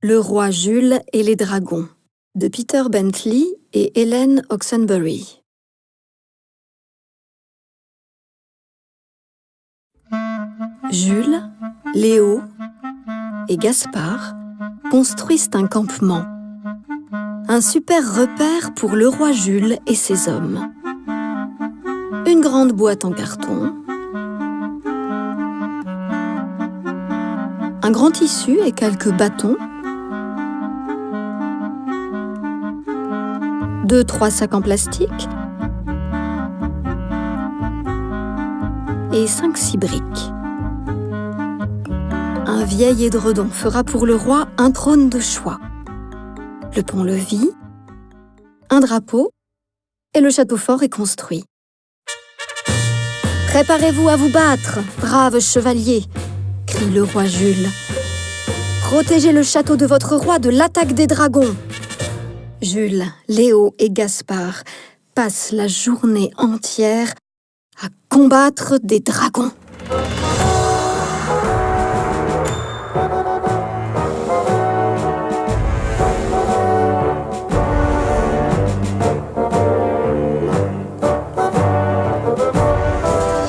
Le roi Jules et les dragons de Peter Bentley et Helen Oxenbury. Jules, Léo et Gaspard construisent un campement. Un super repère pour le roi Jules et ses hommes. Une grande boîte en carton. Un grand tissu et quelques bâtons. Deux, trois sacs en plastique. Et cinq, six briques. Un vieil édredon fera pour le roi un trône de choix. Le pont-levis, un drapeau, et le château fort est construit. Préparez-vous à vous battre, braves chevaliers, crie le roi Jules. Protégez le château de votre roi de l'attaque des dragons. Jules, Léo et Gaspard passent la journée entière à combattre des dragons.